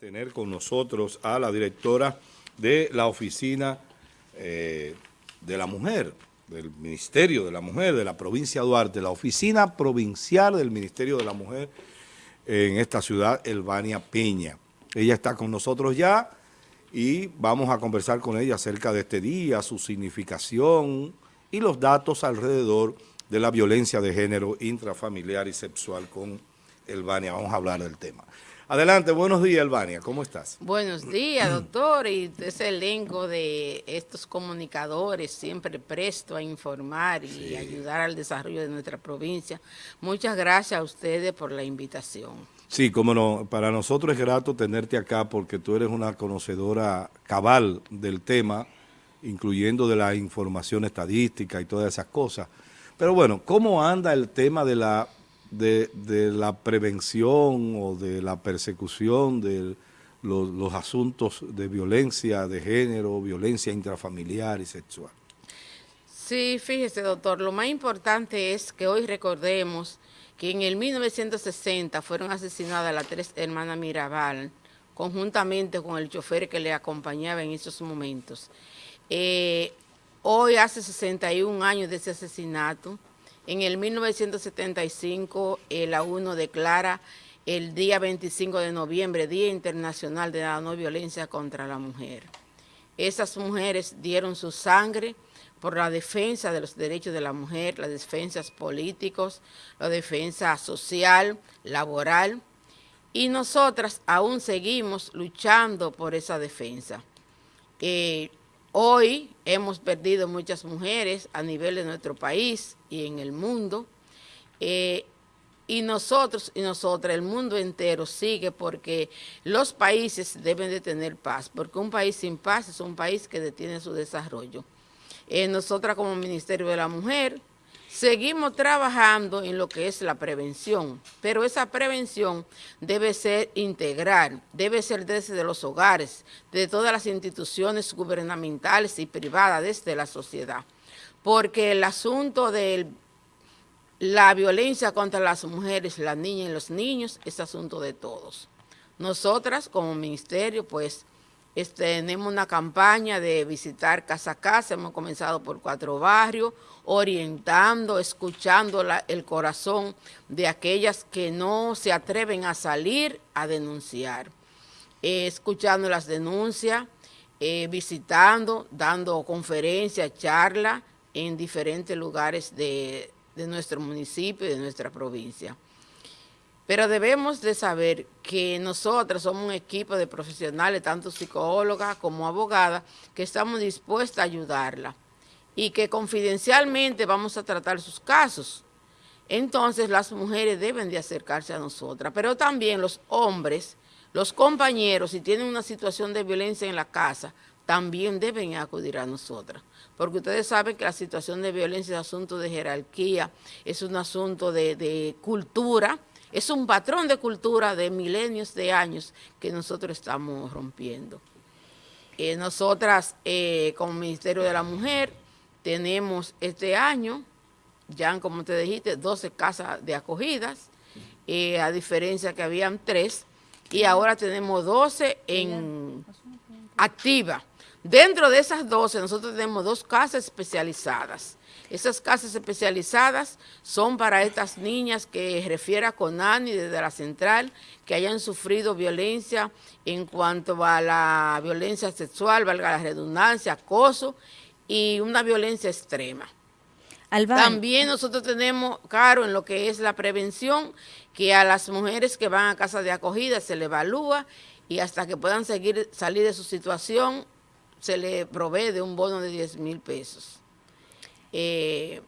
tener con nosotros a la directora de la Oficina eh, de la Mujer, del Ministerio de la Mujer de la provincia de Duarte, la Oficina Provincial del Ministerio de la Mujer en esta ciudad, Elvania Peña. Ella está con nosotros ya y vamos a conversar con ella acerca de este día, su significación y los datos alrededor de la violencia de género intrafamiliar y sexual con Elvania. Vamos a hablar del tema. Adelante, buenos días, Elvania, ¿cómo estás? Buenos días, doctor, y ese elenco de estos comunicadores siempre presto a informar y ayudar al desarrollo de nuestra provincia. Muchas gracias a ustedes por la invitación. Sí, como no, para nosotros es grato tenerte acá porque tú eres una conocedora cabal del tema, incluyendo de la información estadística y todas esas cosas. Pero bueno, ¿cómo anda el tema de la de, la prevención o de la persecución de los, asuntos de violencia de género, violencia intrafamiliar y sexual. Sí, fíjese doctor, lo más importante es que hoy recordemos que en el 1960 fueron asesinadas las tres hermanas Mirabal, conjuntamente con el chofer que le acompañaba en esos momentos. Eh, hoy hace 61 años de ese asesinato, en el 1975, la UNO declara el día 25 de noviembre, Día Internacional de la No Violencia contra la Mujer. Esas mujeres dieron su sangre por la defensa de los derechos de la mujer, las defensas políticos, la defensa social, laboral, y nosotras aún seguimos luchando por esa defensa. Eh, Hoy hemos perdido muchas mujeres a nivel de nuestro país y en el mundo. Eh, y nosotros y nosotras, el mundo entero sigue porque los países deben de tener paz, porque un país sin paz es un país que detiene su desarrollo. Eh, nosotras como Ministerio de la Mujer Seguimos trabajando en lo que es la prevención, pero esa prevención debe ser integral, debe ser desde los hogares, de todas las instituciones gubernamentales y privadas, desde la sociedad. Porque el asunto de la violencia contra las mujeres, las niñas y los niños es asunto de todos. Nosotras como ministerio, pues, tenemos una campaña de visitar casa a casa, hemos comenzado por cuatro barrios, orientando, escuchando el corazón de aquellas que no se atreven a salir a denunciar, eh, escuchando las denuncias, eh, visitando, dando conferencias, charlas en diferentes lugares de, de nuestro municipio y de nuestra provincia. Pero debemos de saber que nosotros somos un equipo de profesionales, tanto psicólogas como abogadas, que estamos dispuestas a ayudarla y que confidencialmente vamos a tratar sus casos. Entonces las mujeres deben de acercarse a nosotras, pero también los hombres, los compañeros, si tienen una situación de violencia en la casa, también deben acudir a nosotras. Porque ustedes saben que la situación de violencia es un asunto de jerarquía, es un asunto de cultura, es un patrón de cultura de milenios de años que nosotros estamos rompiendo. Eh, nosotras, eh, como Ministerio de la Mujer, tenemos este año, ya como te dijiste, 12 casas de acogidas, eh, a diferencia que habían tres, y ahora tenemos 12 en activa. Dentro de esas 12, nosotros tenemos dos casas especializadas. Esas casas especializadas son para estas niñas que refiere a Conani desde la central, que hayan sufrido violencia en cuanto a la violencia sexual, valga la redundancia, acoso y una violencia extrema. También nosotros tenemos, claro, en lo que es la prevención, que a las mujeres que van a casa de acogida se le evalúa y hasta que puedan seguir salir de su situación, se le provee de un bono de 10 mil pesos. Eh,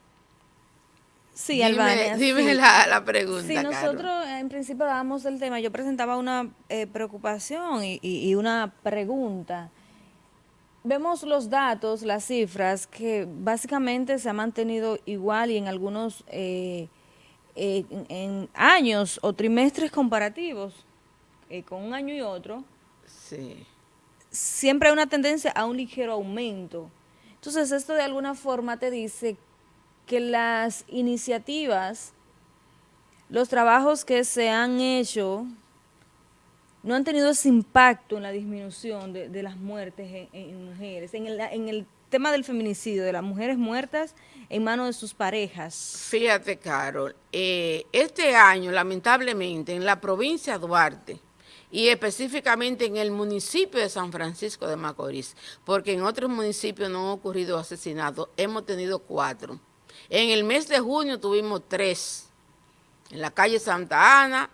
sí, dime, Dime la, pregunta, Sí, nosotros en principio hablábamos del tema, yo presentaba una eh, preocupación y, una pregunta. Vemos los datos, las cifras, que básicamente se ha mantenido igual y en algunos eh, en, años o trimestres comparativos, con un año y otro, sí. siempre hay una tendencia a un ligero aumento. Entonces, esto de alguna forma te dice que las iniciativas, los trabajos que se han hecho no han tenido ese impacto en la disminución de, las muertes en, mujeres, en el, en el tema del feminicidio, de las mujeres muertas en manos de sus parejas? Fíjate, Carol, eh, este año, lamentablemente, en la provincia de Duarte, y específicamente en el municipio de San Francisco de Macorís, porque en otros municipios no han ocurrido asesinatos, hemos tenido cuatro. En el mes de junio tuvimos tres, en la calle Santa Ana,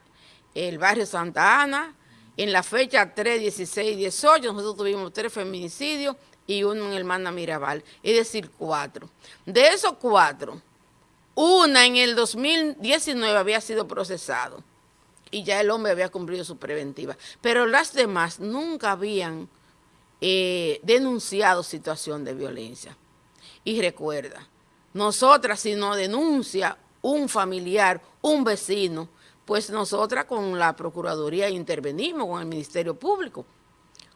el barrio Santa Ana, en la fecha 3, 16 y 18 nosotros tuvimos tres feminicidios y uno en Hermana Mirabal, es decir, cuatro. De esos cuatro, una en el 2019 había sido procesado y ya el hombre había cumplido su preventiva. Pero las demás nunca habían eh, denunciado situación de violencia. Y recuerda, nosotras si no denuncia un familiar, un vecino, pues nosotras con la Procuraduría intervenimos con el Ministerio Público.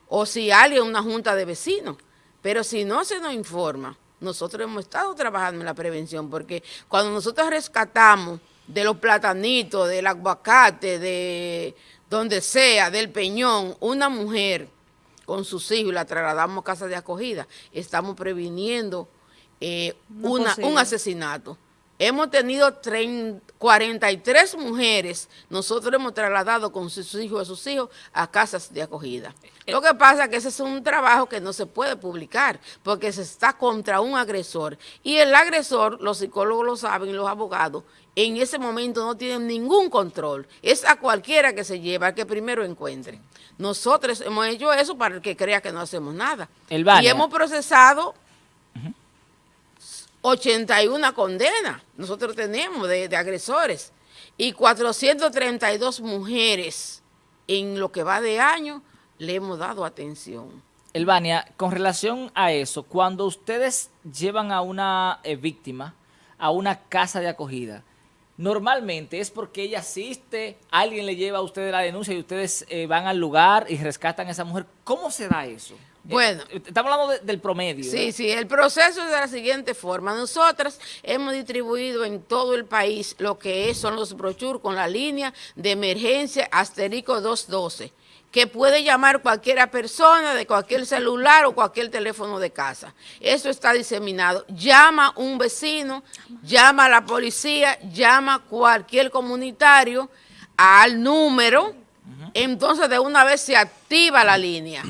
O si alguien, una junta de vecinos. Pero si no se nos informa, nosotros hemos estado trabajando en la prevención, porque cuando nosotros rescatamos de los platanitos, del aguacate, de donde sea, del peñón, una mujer con sus hijos la trasladamos a casa de acogida, estamos previniendo eh, un asesinato. Hemos tenido 43 mujeres, nosotros hemos trasladado con sus hijos y sus hijos a casas de acogida. Lo que pasa es que ese es un trabajo que no se puede publicar porque se está contra un agresor. Y el agresor, los psicólogos lo saben los abogados, en ese momento no tienen ningún control. Es a cualquiera que se lleva, al que primero encuentre. Nosotros hemos hecho eso para el que crea que no hacemos nada. y hemos procesado 81 condenas, nosotros tenemos de, agresores, y 432 mujeres en lo que va de año le hemos dado atención. Elvania, con relación a eso, cuando ustedes llevan a una eh, víctima a una casa de acogida, normalmente es porque ella asiste, alguien le lleva a ustedes la denuncia y ustedes eh, van al lugar y rescatan a esa mujer. ¿Cómo se da eso? Bueno. Eh, estamos hablando del promedio. Sí, sí, el proceso es de la siguiente forma. Nosotras hemos distribuido en todo el país lo que son los brochures con la línea de emergencia asterisco 212 que puede llamar cualquiera persona de cualquier celular o cualquier teléfono de casa. Eso está diseminado. Llama un vecino, llama a la policía, llama cualquier comunitario al número, entonces de una vez se activa la línea.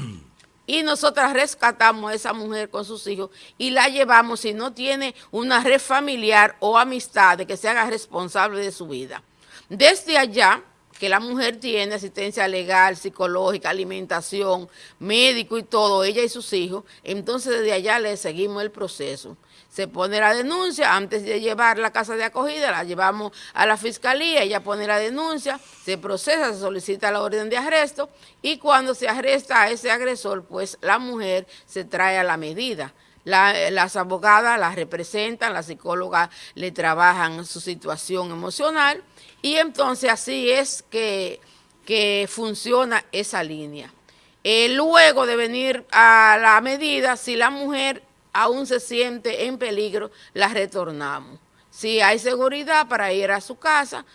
Y nosotras rescatamos a esa mujer con sus hijos y la llevamos si no tiene una red familiar o amistad de que se haga responsable de su vida. Desde allá, que la mujer tiene asistencia legal, psicológica, alimentación, médico y todo, ella y sus hijos, entonces desde allá le seguimos el proceso. Se pone la denuncia, antes de llevar la casa de acogida, la llevamos a la fiscalía, ella pone la denuncia, se procesa, se solicita la orden de arresto y cuando se arresta a ese agresor, pues la mujer se trae a la medida. las abogadas la representan, las psicólogas le trabajan su situación emocional y entonces así es que, funciona esa línea. Eh, luego de venir a la medida, si la mujer aún se siente en peligro, la retornamos. Si hay seguridad para ir a su casa,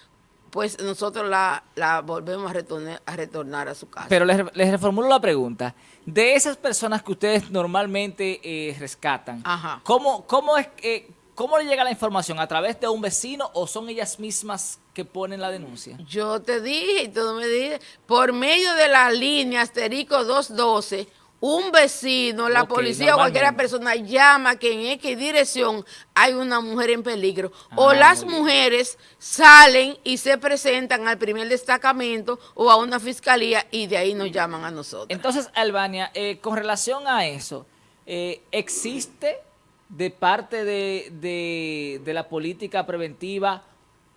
pues nosotros la, volvemos a retornar, a retornar, a su casa. Pero les, reformulo la pregunta. De esas personas que ustedes normalmente eh, rescatan, ¿cómo, cómo es, que... ¿Cómo le llega la información? ¿A través de un vecino o son ellas mismas que ponen la denuncia? Yo te dije y tú me dijiste, por medio de la línea asterisco 212, un vecino, la policía o cualquier persona llama que en X dirección hay una mujer en peligro. o ah, las mujeres salen y se presentan al primer destacamento o a una fiscalía y de ahí nos llaman a nosotros. Entonces, Albania, eh, con relación a eso, eh, ¿existe de parte de, la política preventiva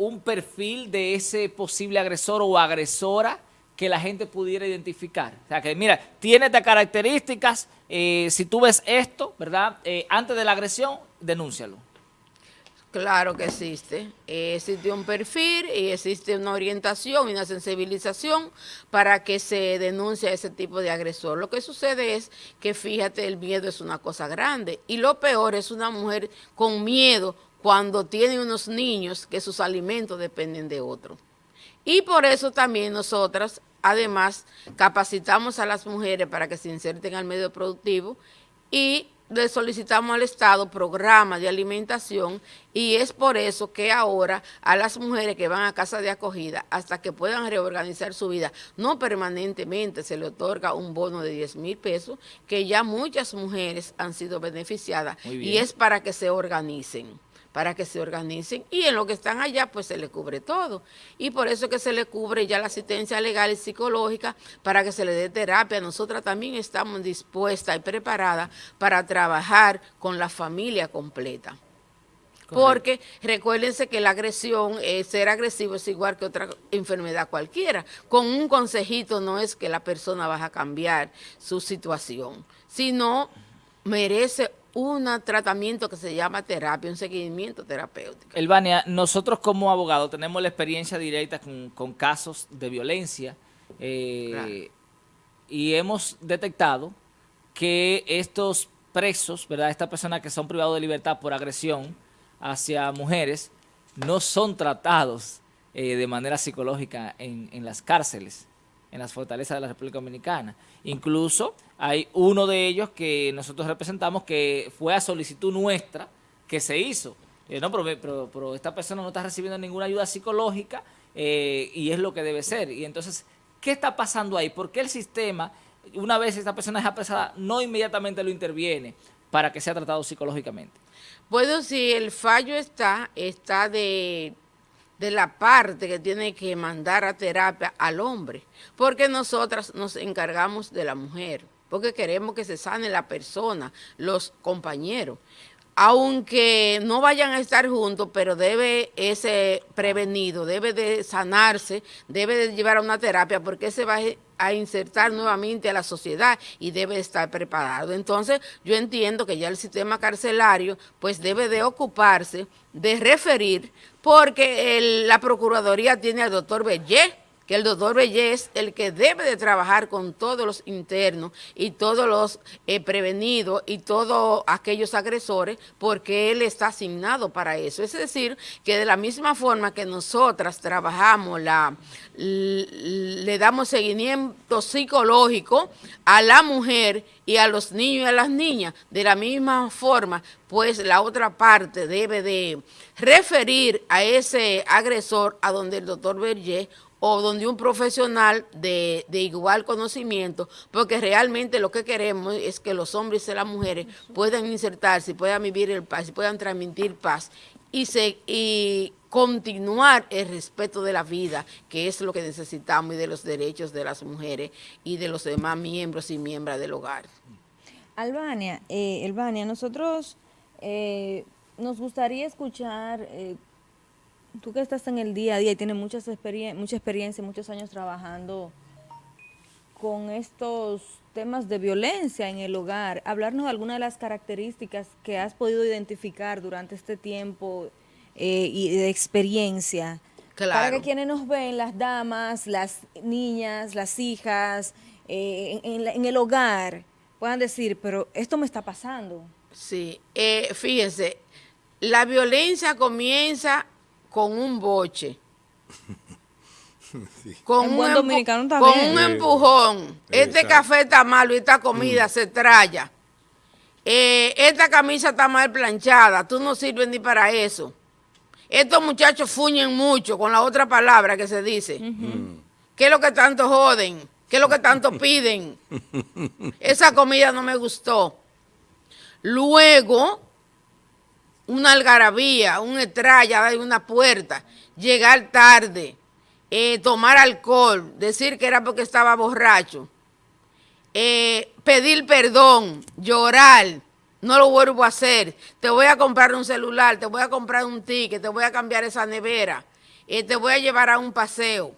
un perfil de ese posible agresor o agresora que la gente pudiera identificar. O sea, que mira, tiene estas características, eh, si tú ves esto, ¿verdad? Eh, antes de la agresión, denúncialo. Claro que existe. existe un perfil y existe una orientación y una sensibilización para que se denuncie ese tipo de agresor. Lo que sucede es que, fíjate, el miedo es una cosa grande y lo peor es una mujer con miedo cuando tiene unos niños que sus alimentos dependen de otro. Y por eso también nosotras además capacitamos a las mujeres para que se inserten al medio productivo y le solicitamos al Estado programas de alimentación y es por eso que ahora a las mujeres que van a casa de acogida, hasta que puedan reorganizar su vida, no permanentemente se le otorga un bono de 10 mil pesos, que ya muchas mujeres han sido beneficiadas y es para que se organicen para que se organicen y en lo que están allá pues se le cubre todo y por eso que se le cubre ya la asistencia legal y psicológica para que se le dé terapia. Nosotras también estamos dispuestas y preparadas para trabajar con la familia completa. Porque recuérdense que la agresión, eh, ser agresivo es igual que otra enfermedad cualquiera. Con un consejito no es que la persona va a cambiar su situación, sino merece un tratamiento que se llama terapia, un seguimiento terapéutico. Elvania, nosotros como abogados tenemos la experiencia directa con, casos de violencia eh, y hemos detectado que estos presos, ¿verdad? Estas personas que son privados de libertad por agresión hacia mujeres, no son tratados eh, de manera psicológica en, en las cárceles en las fortalezas de la República Dominicana. Incluso hay uno de ellos que nosotros representamos que fue a solicitud nuestra que se hizo. Eh, no, pero, esta persona no está recibiendo ninguna ayuda psicológica eh, y es lo que debe ser. Y entonces, ¿qué está pasando ahí? ¿Por qué el sistema, una vez esta persona es apresada, no inmediatamente lo interviene para que sea tratado psicológicamente? Bueno, si el fallo está, está de de la parte que tiene que mandar a terapia al hombre, porque nosotras nos encargamos de la mujer, porque queremos que se sane la persona, los compañeros. Aunque no vayan a estar juntos, pero debe ese prevenido, debe de sanarse, debe de llevar a una terapia, porque se va a insertar nuevamente a la sociedad y debe estar preparado. Entonces, yo entiendo que ya el sistema carcelario pues debe de ocuparse de referir porque la Procuraduría tiene al doctor Bellé, que el doctor Bellé es el que debe de trabajar con todos los internos y todos los eh, prevenidos y todos aquellos agresores, porque él está asignado para eso. Es decir, que de la misma forma que nosotras trabajamos, la, le damos seguimiento psicológico a la mujer y a los niños y a las niñas, de la misma forma, pues la otra parte debe de referir a ese agresor a donde el doctor Berger o donde un profesional de, igual conocimiento, porque realmente lo que queremos es que los hombres y las mujeres puedan insertarse, puedan vivir el paz, puedan transmitir paz y, se, y continuar el respeto de la vida, que es lo que necesitamos, y de los derechos de las mujeres y de los demás miembros y miembros del hogar. Albania, eh, nosotros eh, nos gustaría escuchar... Eh, tú que estás en el día a día y tienes muchas mucha experiencia, muchos años trabajando con estos temas de violencia en el hogar, hablarnos de algunas de las características que has podido identificar durante este tiempo eh, y de experiencia. Para que quienes nos ven, las damas, las niñas, las hijas, eh, en, el hogar, puedan decir, pero esto me está pasando. Sí, eh, fíjense, la violencia comienza con un boche. Con, un, empujón. Este café está malo y esta comida se traya. Eh, esta camisa está mal planchada, tú no sirves ni para eso. Estos muchachos fuñen mucho con la otra palabra que se dice. ¿Qué es lo que tanto joden? ¿Qué es lo que tanto piden? Esa comida no me gustó. Luego, una algarabía, un estrella, una puerta, llegar tarde, eh, tomar alcohol, decir que era porque estaba borracho, eh, pedir perdón, llorar, no lo vuelvo a hacer, te voy a comprar un celular, te voy a comprar un ticket, te voy a cambiar esa nevera, eh, te voy a llevar a un paseo.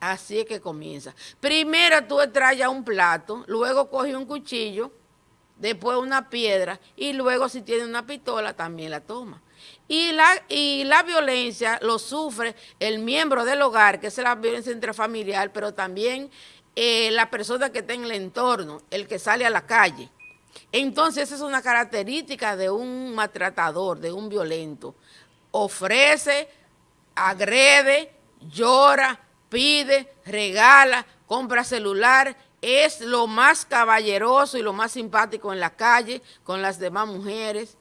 Así es que comienza. Primero tú traes un plato, luego coges un cuchillo, después una piedra y luego si tiene una pistola también la toma. Y la, y la violencia lo sufre el miembro del hogar, que es la violencia intrafamiliar, pero también eh, la persona que está en el entorno, el que sale a la calle. Entonces esa es una característica de un maltratador, de un violento. Ofrece, agrede, llora, pide, regala, compra celular, es lo más caballeroso y lo más simpático en la calle con las demás mujeres.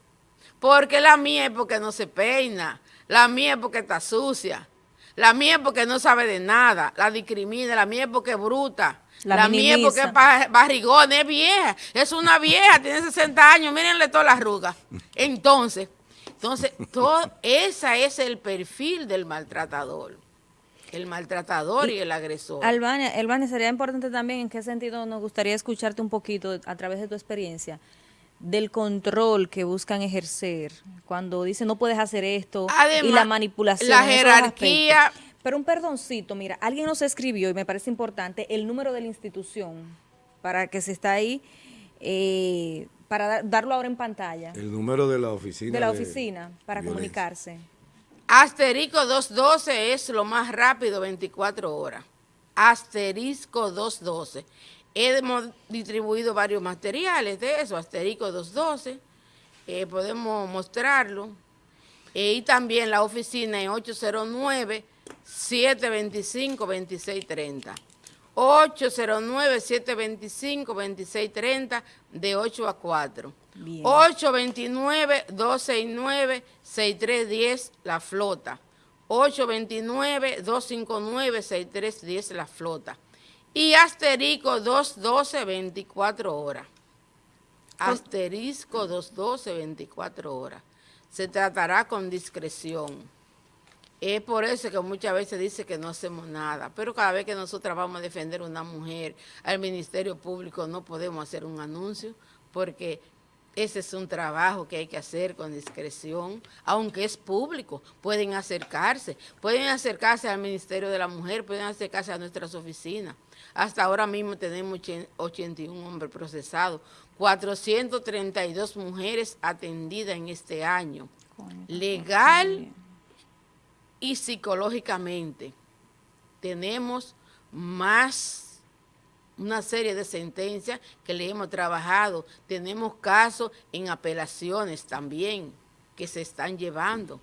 Porque la mía es porque no se peina, la mía es porque está sucia, la mía es porque no sabe de nada, la discrimina, la mía es porque es bruta. La, mía es porque es barrigón, es vieja, es una vieja, tiene 60 años, mírenle todas las arrugas. Entonces, entonces, todo, ese es el perfil del maltratador. El maltratador y, el agresor. Albania, Albania, sería importante también en qué sentido nos gustaría escucharte un poquito a través de tu experiencia del control que buscan ejercer cuando dicen no puedes hacer esto y la manipulación. La jerarquía. Pero un perdoncito, mira, alguien nos escribió y me parece importante el número de la institución para que se está ahí, eh, para darlo ahora en pantalla. El número de la oficina. De la oficina, para comunicarse. Asterisco 212 es lo más rápido, 24 horas. Asterisco 212. Hemos distribuido varios materiales de eso, asterisco 212. Eh, podemos mostrarlo. Eh, y también la oficina en 809-725-2630. 809-725-2630 de 8 a 4. 829-269-6310 La Flota. 829-259-6310 La Flota. Y asterisco 212 24 horas. Asterisco 212 24 horas. Se tratará con discreción. Es por eso que muchas veces dice que no hacemos nada, pero cada vez que nosotros vamos a defender a una mujer al Ministerio Público no podemos hacer un anuncio porque ese es un trabajo que hay que hacer con discreción, aunque es público. Pueden acercarse, pueden acercarse al Ministerio de la Mujer, pueden acercarse a nuestras oficinas. Hasta ahora mismo tenemos 81 hombres procesados, 432 mujeres atendidas en este año. Legal y psicológicamente. Tenemos más una serie de sentencias que le hemos trabajado. Tenemos casos en apelaciones también que se están llevando.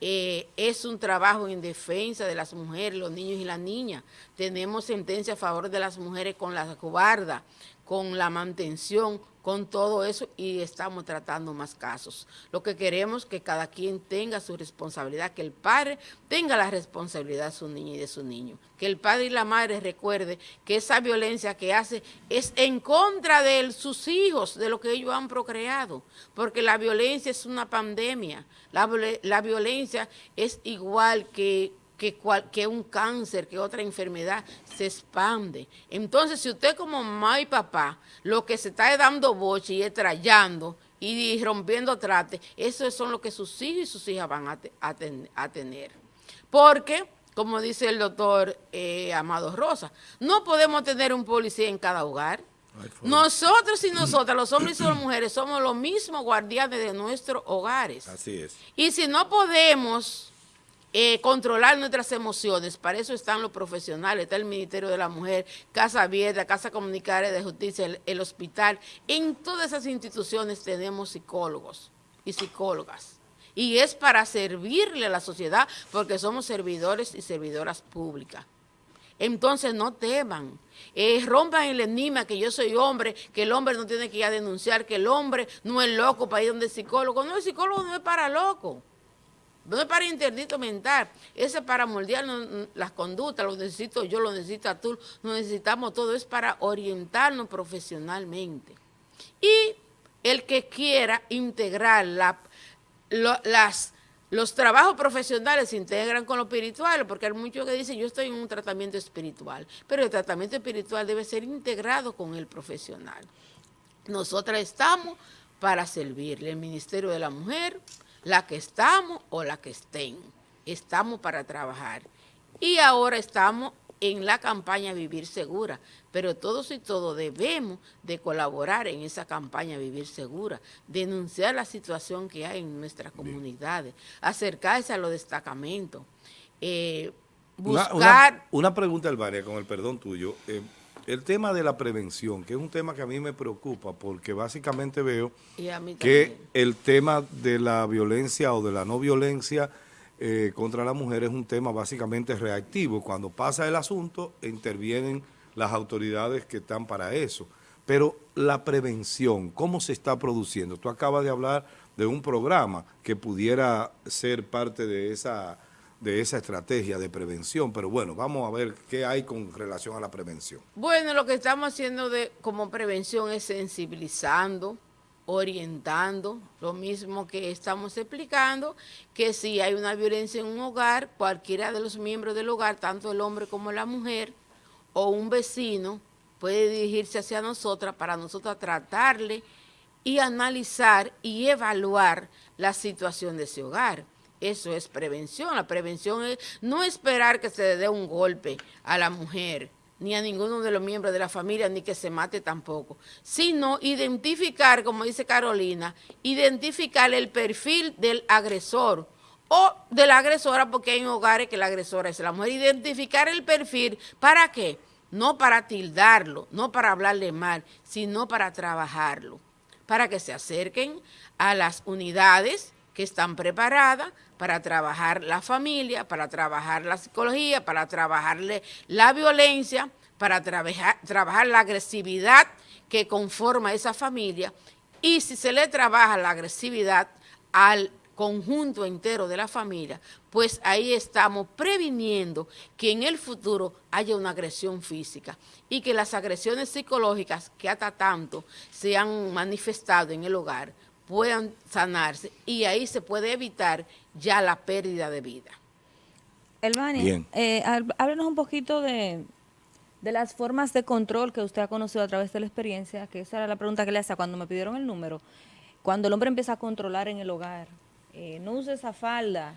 Eh, es un trabajo en defensa de las mujeres, los niños y las niñas. Tenemos sentencias a favor de las mujeres con la guarda, con la mantención, con todo eso y estamos tratando más casos. Lo que queremos es que cada quien tenga su responsabilidad, que el padre tenga la responsabilidad de su niña y de su niño. Que el padre y la madre recuerde que esa violencia que hace es en contra de sus hijos, de lo que ellos han procreado. Porque la violencia es una pandemia. La, la violencia es igual que que, que un cáncer, que otra enfermedad se expande. Entonces, si usted como mamá y papá, lo que se está dando boche y estrellando y rompiendo trate, eso son lo que sus hijos y sus hijas van a, tener. Porque, como dice el doctor eh, Amado Rosa, no podemos tener un policía en cada hogar. Nosotros y nosotras, los hombres y las mujeres, somos los mismos guardianes de nuestros hogares. Así es. Y si no podemos eh, controlar nuestras emociones. Para eso están los profesionales, está el Ministerio de la Mujer, Casa Abierta, Casa Comunitaria de Justicia, el, hospital. En todas esas instituciones tenemos psicólogos y psicólogas. Y es para servirle a la sociedad porque somos servidores y servidoras públicas. Entonces no teman, eh, rompan el enigma que yo soy hombre, que el hombre no tiene que ir a denunciar, que el hombre no es loco para ir donde el psicólogo. No, el psicólogo no es para loco. No es para interdito mental, ese es para moldear las conductas, lo necesito yo, lo necesita tú, lo necesitamos todo, es para orientarnos profesionalmente. Y el que quiera integrar las, los trabajos profesionales se integran con lo espiritual, porque hay muchos que dicen, yo estoy en un tratamiento espiritual, pero el tratamiento espiritual debe ser integrado con el profesional. Nosotras estamos para servirle, el Ministerio de la Mujer, la que estamos o la que estén. Estamos para trabajar. Y ahora estamos en la campaña Vivir Segura, pero todos y todos debemos de colaborar en esa campaña Vivir Segura, denunciar la situación que hay en nuestras comunidades, acercarse a los destacamentos, eh, buscar... Una, pregunta, Albania, con el perdón tuyo. Eh, el tema de la prevención, que es un tema que a mí me preocupa porque básicamente veo que el tema de la violencia o de la no violencia eh, contra la mujer es un tema básicamente reactivo. Cuando pasa el asunto, intervienen las autoridades que están para eso. Pero la prevención, ¿cómo se está produciendo? Tú acabas de hablar de un programa que pudiera ser parte de esa, de esa estrategia de prevención, pero bueno, vamos a ver qué hay con relación a la prevención. Bueno, lo que estamos haciendo de, como prevención es sensibilizando, orientando, lo mismo que estamos explicando, que si hay una violencia en un hogar, cualquiera de los miembros del hogar, tanto el hombre como la mujer, o un vecino, puede dirigirse hacia nosotras para nosotros tratarle y analizar y evaluar la situación de ese hogar. Eso es prevención. La prevención es no esperar que se le dé un golpe a la mujer, ni a ninguno de los miembros de la familia, ni que se mate tampoco, sino identificar, como dice Carolina, identificar el perfil del agresor o de la agresora, porque hay hogares que la agresora es la mujer, identificar el perfil, ¿para qué? no para tildarlo, no para hablarle mal, sino para trabajarlo, para que se acerquen a las unidades que están preparadas para trabajar la familia, para trabajar la psicología, para trabajarle la violencia, para trabajar, trabajar la agresividad que conforma esa familia. Y si se le trabaja la agresividad al conjunto entero de la familia, pues ahí estamos previniendo que en el futuro haya una agresión física y que las agresiones psicológicas que hasta tanto se han manifestado en el hogar puedan sanarse y ahí se puede evitar ya la pérdida de vida. Elvania, eh, háblenos un poquito de, de las formas de control que usted ha conocido a través de la experiencia, que esa era la pregunta que le hacía cuando me pidieron el número, cuando el hombre empieza a controlar en el hogar, eh, no uses esa falda.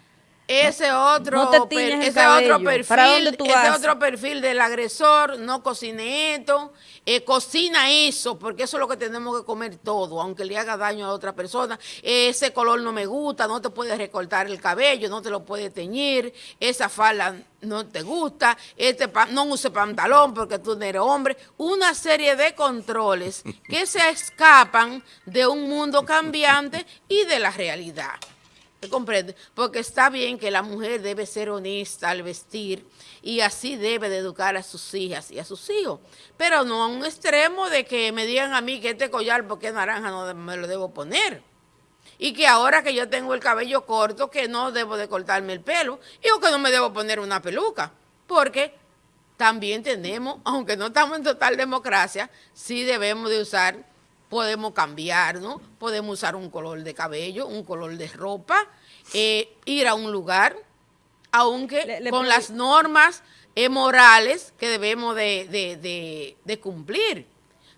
Ese otro, ese otro perfil, ese otro perfil del agresor, no cocine esto, eh, cocina eso, porque eso es lo que tenemos que comer todo, aunque le haga daño a otra persona. ese color no me gusta, no te puedes recortar el cabello, no te lo puedes teñir, esa falda no te gusta, este no use pantalón porque tú no eres hombre. Una serie de controles que se escapan de un mundo cambiante y de la realidad. ¿Me comprende? Porque está bien que la mujer debe ser honesta al vestir y así debe de educar a sus hijas y a sus hijos. Pero no a un extremo de que me digan a mí que este collar, porque es naranja, no me lo debo poner. Y que ahora que yo tengo el cabello corto, que no debo de cortarme el pelo. Y que no me debo poner una peluca. Porque también tenemos, aunque no estamos en total democracia, sí debemos de usar podemos cambiar, ¿no? Podemos usar un color de cabello, un color de ropa, eh, ir a un lugar, aunque con las normas eh, morales que debemos de cumplir.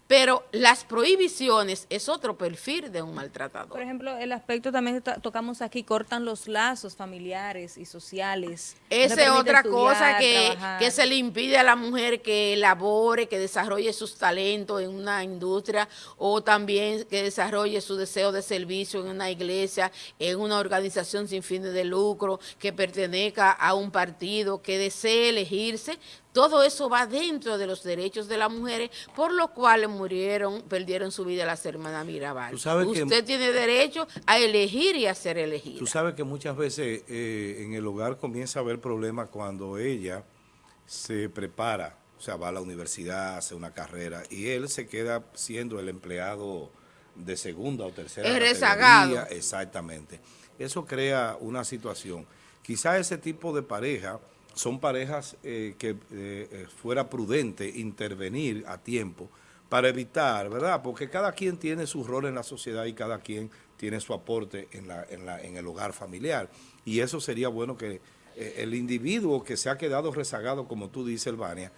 Pero las prohibiciones es otro perfil de un maltratador. Por ejemplo, el aspecto también que tocamos aquí, cortan los lazos familiares y sociales. Esa es otra cosa que, que, se le impide a la mujer que elabore, que desarrolle sus talentos en una industria o también que desarrolle su deseo de servicio en una iglesia, en una organización sin fines de lucro, que pertenezca a un partido, que desee elegirse todo eso va dentro de los derechos de las mujeres, por lo cuales murieron, perdieron su vida las hermanas Mirabal. Usted tiene derecho a elegir y a ser elegida. Tú sabes que muchas veces eh, en el hogar comienza a haber problemas cuando ella se prepara, o sea, va a la universidad, hace una carrera, y él se queda siendo el empleado de segunda o tercera es rezagado. Exactamente. Eso crea una situación. Quizá ese tipo de pareja son parejas eh, que eh, eh, fuera prudente intervenir a tiempo para evitar, ¿verdad? Porque cada quien tiene su rol en la sociedad y cada quien tiene su aporte en, la, en, la, en el hogar familiar. Y eso sería bueno que el individuo que se ha quedado rezagado, como tú dices, Elvania,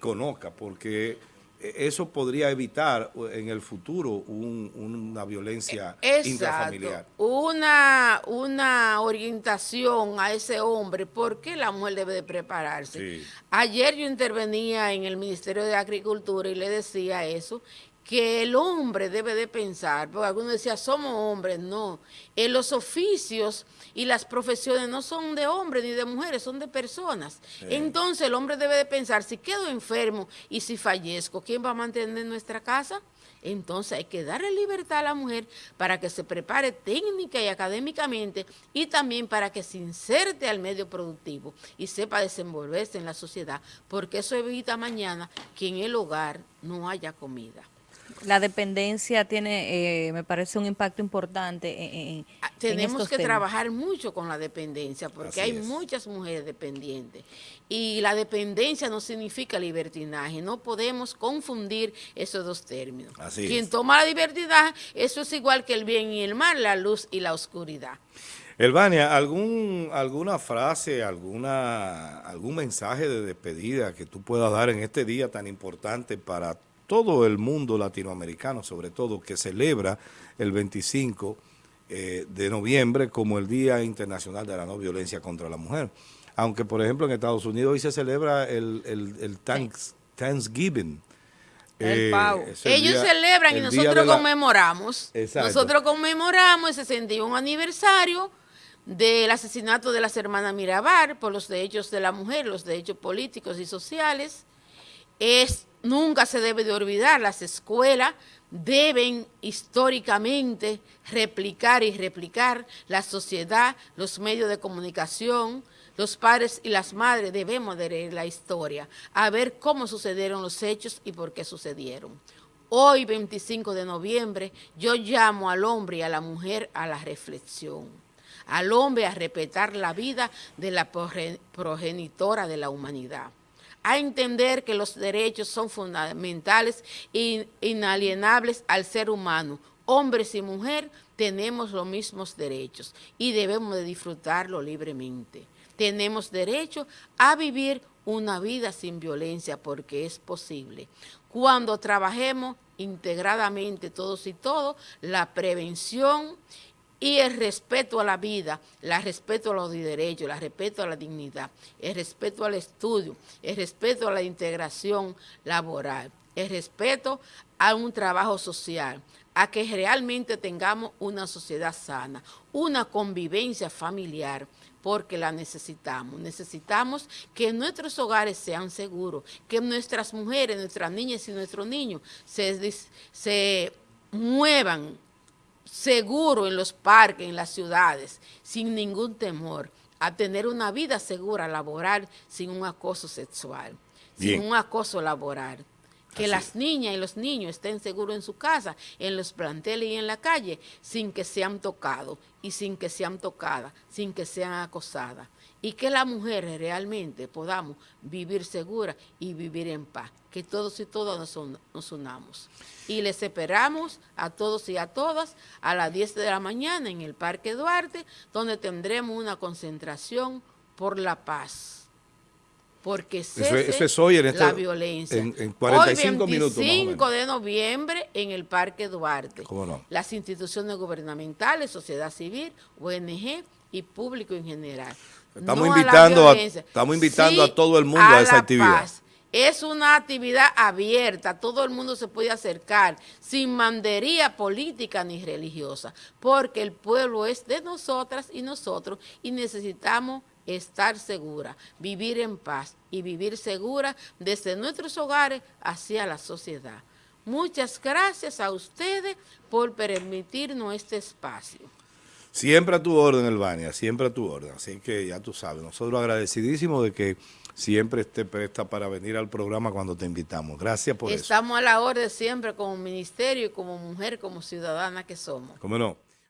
conozca, porque eso podría evitar en el futuro una violencia intrafamiliar. Una, una orientación a ese hombre, ¿por qué la mujer debe de prepararse? Ayer yo intervenía en el Ministerio de Agricultura y le decía eso, que el hombre debe de pensar, porque algunos decían, somos hombres, no, en los oficios y las profesiones no son de hombres ni de mujeres, son de personas. Entonces el hombre debe de pensar, si quedo enfermo y si fallezco, ¿quién va a mantener nuestra casa? Entonces hay que darle libertad a la mujer para que se prepare técnica y académicamente y también para que se inserte al medio productivo y sepa desenvolverse en la sociedad, porque eso evita mañana que en el hogar no haya comida la dependencia tiene, eh, me parece, un impacto importante en, ah, Tenemos que trabajar mucho con la dependencia, porque hay muchas mujeres dependientes. Y la dependencia no significa libertinaje, no podemos confundir esos dos términos. Quien toma la libertad, eso es igual que el bien y el mal, la luz y la oscuridad. Elvania, ¿algún, ¿alguna frase, alguna, algún mensaje de despedida que tú puedas dar en este día tan importante para todo el mundo latinoamericano, sobre todo, que celebra el 25 eh, de noviembre como el Día Internacional de la No Violencia contra la Mujer. Aunque, por ejemplo, en Estados Unidos hoy se celebra el, el, Thanksgiving. Eh, Ellos celebran y nosotros conmemoramos. Nosotros conmemoramos el 61 aniversario del asesinato de las hermanas Mirabar por los derechos de la mujer, los derechos políticos y sociales. Es nunca se debe de olvidar, las escuelas deben históricamente replicar y replicar la sociedad, los medios de comunicación, los padres y las madres debemos de leer la historia, a ver cómo sucedieron los hechos y por qué sucedieron. Hoy, 25 de noviembre, yo llamo al hombre y a la mujer a la reflexión, al hombre a respetar la vida de la progenitora de la humanidad a entender que los derechos son fundamentales e inalienables al ser humano. Hombres y mujeres tenemos los mismos derechos y debemos de disfrutarlo libremente. Tenemos derecho a vivir una vida sin violencia porque es posible. Cuando trabajemos integradamente todos y todos, la prevención y el respeto a la vida, el respeto a los derechos, el respeto a la dignidad, el respeto al estudio, el respeto a la integración laboral, el respeto a un trabajo social, a que realmente tengamos una sociedad sana, una convivencia familiar, porque la necesitamos. Necesitamos que nuestros hogares sean seguros, que nuestras mujeres, nuestras niñas y nuestros niños se, se muevan seguro en los parques, en las ciudades, sin ningún temor, a tener una vida segura laboral sin un acoso sexual, sin un acoso laboral. Que las niñas y los niños estén seguros en su casa, en los planteles y en la calle, sin que sean tocados y sin que sean tocadas, sin que sean acosadas y que las mujeres realmente podamos vivir seguras y vivir en paz, que todos y todas nos, unamos. Y les esperamos a todos y a todas a las 10 de la mañana en el Parque Duarte, donde tendremos una concentración por la paz. Porque cese eso, es hoy en la violencia. En, 45 hoy 25 de noviembre en el Parque Duarte. ¿Cómo no? Las instituciones gubernamentales, sociedad civil, ONG y público en general. Estamos invitando, a, estamos invitando a todo el mundo a, esa actividad. Es una actividad abierta, todo el mundo se puede acercar, sin mandería política ni religiosa, porque el pueblo es de nosotras y nosotros y necesitamos estar segura, vivir en paz y vivir segura desde nuestros hogares hacia la sociedad. Muchas gracias a ustedes por permitirnos este espacio. Siempre a tu orden, Elvania, siempre a tu orden. Así que ya tú sabes, nosotros agradecidísimos de que siempre esté presta para venir al programa cuando te invitamos. Gracias por eso. Estamos a la orden siempre como ministerio y como mujer, como ciudadana que somos. ¿Cómo no?